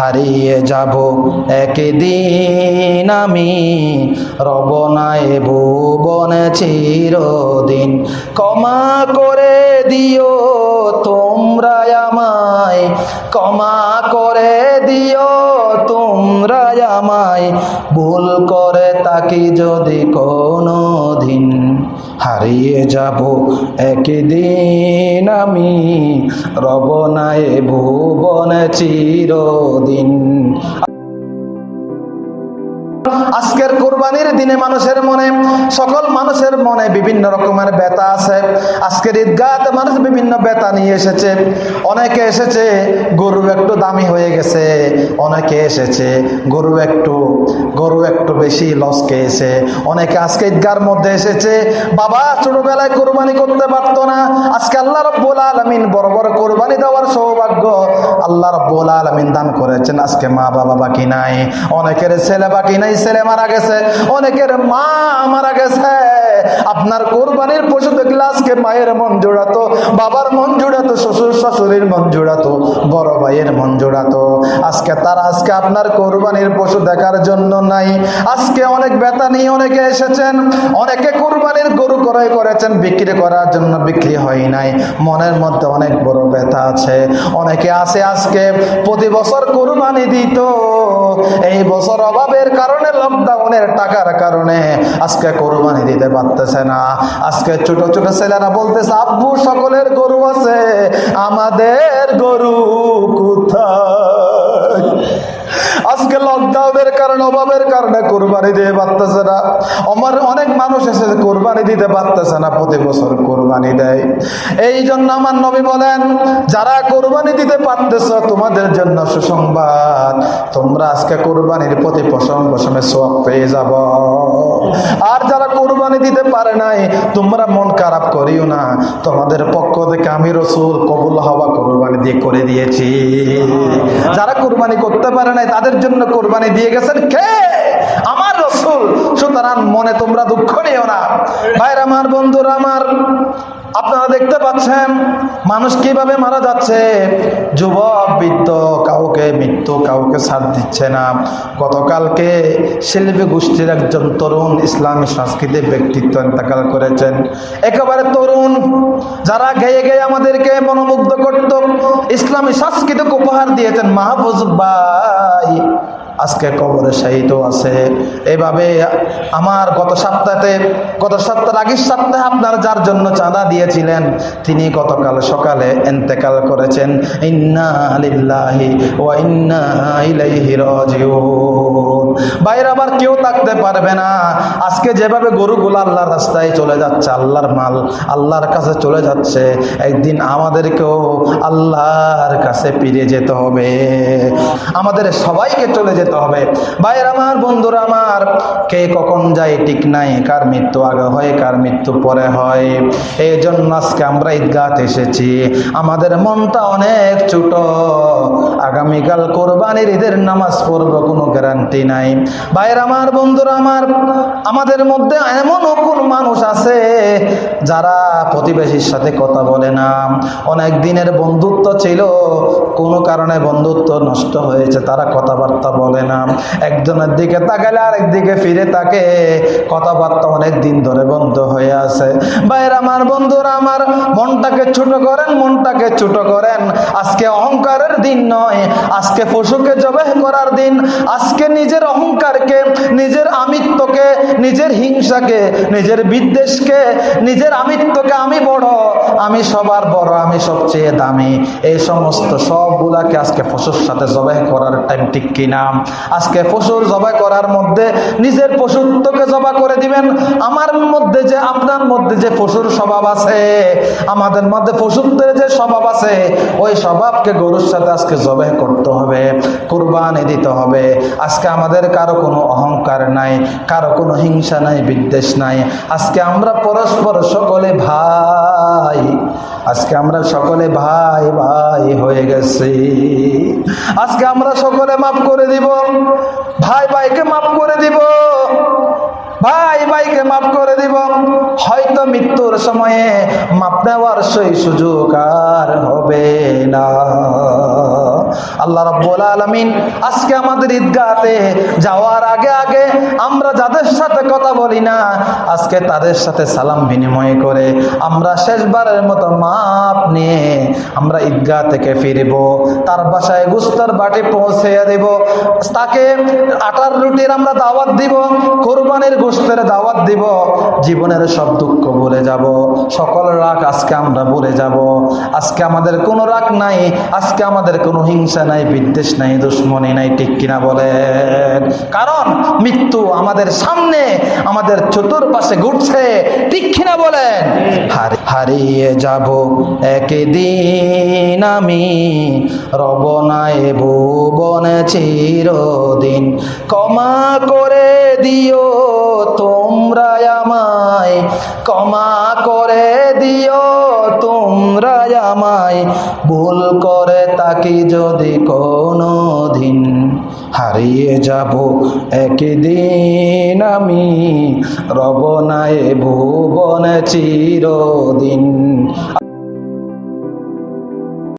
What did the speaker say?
হারিয়ে যাব একদিন আমি। রবনায় ভুবনে চিরদিন। ক্ষমা করে দিও তোমরা আমায়। ক্ষমা করে দিও তোমরা আমায়। ভুল করে তাকি যদি কোনো দিন হারিয়ে যাব একদিন আমি। রবনায় ভুবনে চিরদিন। আজকের কোরবানির দিনে মানুষের মনে, সকল মানুষের মনে বিভিন্ন রকমের ব্যথা আছে। আজকের ঈদগাতে মানুষ বিভিন্ন ব্যথা নিয়ে এসেছে। অনেকে এসেছে, গরু একটু দামি হয়ে গেছে। অনেকে এসেছে, গরু একটু গরু একটু বেশি লস খেয়েছে। অনেকে আজকে ঈদগার মধ্যে এসেছে, বাবা ছোটবেলায় কোরবানি করতে পারতো না। আজকে আল্লাহ রব্বুল আলমিন বড় বড় কোরবানি দেওয়ার সৌভাগ্য আল্লাহ রব্বুল আলমিন দান করেছেন। আজকে মা বাবা বাকি নাই। অনেকের ছেলে বাকি নাই, ছেলে মারা গেছে। অনেকের মা মারা গেছে। আপনার কোরবানির পশু দেখলে আজকে মায়ের মন জোড়াতো, বাবার মন জোড়াতো, শ্বশুর শাশুড়ির মন জোড়াতো, বড় ভাইয়ের মন জোড়াতো। আজকে তারা আজকে আপনার কোরবানির পশু দেখার জন্য নাই। আজকে অনেক ব্যথা নিয়ে অনেকে এসেছেন, অনেকে কোরবানির গরু ক্রয় করেছেন, বিক্রি করার জন্য বিক্রি হয় নাই। মনের মধ্যে অনেক বড় ব্যথা আছে। অনেকে আছে আজকে প্রতি বছর কোরবানি দিত। এই বছর অভাবের কারণে লকডাউনের টাকার কারণে আজকে কোরবানি দিতে পারতেছে না। আজকে ছোট ছোট ছেলেরা বলতেছে, আব্বু, সকলের গরু আছে, আমাদের গরু কোথায়? আজকে লকডাউনের কারণে, অভাবের কারণে কোরবানি দিতে পারতেছে না। আমার অনেক মানুষ এসে কোরবানি দিতে পারতেছে না, প্রতি বছর কোরবানি দেয়। এই জন্য আমার নবী বলেন, যারা কোরবানি দিতে পারতেছ, তোমাদের জন্য সুসংবাদ। তোমরা আজকে কোরবানির প্রতি পশম পশমে সব পেয়ে যাব। আর যারা কোরবানি দিতে পারে নাই, তোমরা মন খারাপ করিও না। তোমাদের পক্ষ থেকে আমি রসুল কবুল হওয়া কোরবানি দিয়ে করে দিয়েছি। যারা কোরবানি করতে পারে নাই, তাদের জন্য কোরবানি দিয়ে গেছেন কে? আমার রসুল। সুতরাং মনে তোমরা দুঃখ নিও না। ভাইর আমার, বন্ধুরা আমার, আপনারা দেখতে পাচ্ছেন, মানুষ কীভাবে মারা যাচ্ছে? যুবক, বৃদ্ধ, কাউকে মৃত্যু, কাউকে সাথ দিচ্ছে না। গতকালকে শিল্পী গোষ্ঠীর একজন তরুণ ইসলামী সাংস্কৃতিক ব্যক্তিত্ব ইন্তেকাল করেছেন। একেবারে তরুণ, যারা গেয়ে গেয়ে আমাদেরকে মনোমুগ্ধ করত, ইসলামী সাংস্কৃতিক উপহার দিয়েছেন মাহফুজ ভাই। আজকে কবরে শাহিত আছে। এভাবে আমার গত সপ্তাহে গত সপ্তাহের আগের সপ্তাহে আপনার যার জন্য চাঁদা দিয়েছিলেন, তিনি গতকাল সকালে এন্তেকাল করেছেন, ইন্না আলিল্লাহি ও ইন্না ইলাইহি রাজিউন। বাইরে আবার কেউ থাকতে পারবে না। আজকে যেভাবে গরুগুলো আল্লাহর রাস্তায় চলে যাচ্ছে, আল্লাহর মাল আল্লাহর কাছে চলে যাচ্ছে, একদিন আমাদেরকেও আল্লাহর কাছে ফিরে যেতে হবে। আমাদের সবাইকে চলে যেতে হবে। ভাইয়ের আমার, বন্ধুরা আমার, কে কখন যায় ঠিক নাই, কার মৃত্যু আগে হয়, কার মৃত্যু পরে হয় এই জন্য আজকে আমরা ঈদগাতে এসেছি। আমাদের মনটা অনেক ছোট। আগামীকাল কোরবানির ঈদের নামাজ পড়ব, কোনো গ্যারান্টি নাই। ভাইয়ের আমার, বন্ধুরা আমার, আমাদের মধ্যে এমনও কোন মানুষ আছে যারা প্রতিবেশীর সাথে কথা বলে না। অনেক দিনের বন্ধুত্ব ছিল, কোনো কারণে বন্ধুত্ব নষ্ট হয়েছে, তারা কথাবার্তা বলে না। একজনের দিকে তাকালে আরেক দিকে ফিরে তাকে কথাবার্তা অনেক দিন ধরে বন্ধ হয়ে আছে। বাইরে আমার বন্ধুরা, আমার মনটাকে ছোট করেন, মনটাকে ছোট করেন। আজকে অহংকারের দিন নয়, আজকে পশুকে জবেহ করার দিন। আজকে নিজের অহংকারকে, নিজের আমিত্বকে নিজের হিংসাকে, নিজের বিদ্বেষকে, নিজের আমিত্বকে আমি বড়, আমি সবার বড়, আমি সবচেয়ে দামি। এই সমস্ত সবগুলাকে আজকে পশুর সাথে জবাই করার টাইম ঠিক কিনা আজকে পশুর জবাই করার মধ্যে নিজের পশুত্বকে জবা করে দিবেন। আমার মধ্যে যে, আপনার মধ্যে যে পশুর স্বভাব আছে, আমাদের মধ্যে পশুত্বের যে স্বভাব আছে, ওই স্বভাবকে গরুর সাথে আজকে জবাই করতে হবে, কুরবানি দিতে হবে। আজকে আমাদের কারও কোনো অহংকার নাই, কারও কোনো হিংসা নাই, বিদ্বেষ নাই। আজকে আমরা পরস্পর সকলে ভাই, আজকে আমরা সকলে ভাই ভাই হয়ে গেছি। আজকে আমরা সকলে মাফ করে দিব, ভাই ভাইকে মাফ করে দিব, ভাই ভাইকে মাফ করে দিব। হয়তো মৃত্যুর সময়ে মাপ নেওয়ার সেই সুযোগ আর হবে না। আল্লাহ রাব্বুল আলামিন আজকে আমাদের ঈদগাহতে যাওয়ার আগে আগে আমরা যাদের সাথে কথা বলি না, আজকে তাদের সাথে সালাম বিনিময় করে আমরা শেষবারের মতো মাপ নিয়ে আমরা ঈদগাহ থেকে ফিরব, তার বাসায় গুস্তার বাটি পৌঁছে দেব, তাকে আটার রুটির আমরা দাওয়াত দিব, কোরবানির গোস্তের দাওয়াত দিব, জীবনের সব দুঃখ ভুলে যাব, সকল রাগ আজকে আমরা ভুলে যাব, আজকে আমাদের কোনো রাগ নাই, আজকে আমাদের কোনো হিংসা নাই, বিদ্বেষ নাই, দুশ্মনী নাই, ঠিক কিনা বলেন কারণ মৃত্যু আমাদের সামনে, আমাদের চতুর্পাশে ঘুরছে, ঠিক কিনা বলেন হারিয়ে যাব একদিন আমি রব রবনায় ভুবনে চিরদিন। ক্ষমা করে দিও তোমরা আমায়, ক্ষমা করে দিও তোমরা আমায়। ভুল করে তাকি যদি কোনো দিন হারিয়ে যাব একদিন আমি রবনায় ভুবনে চিরদিন।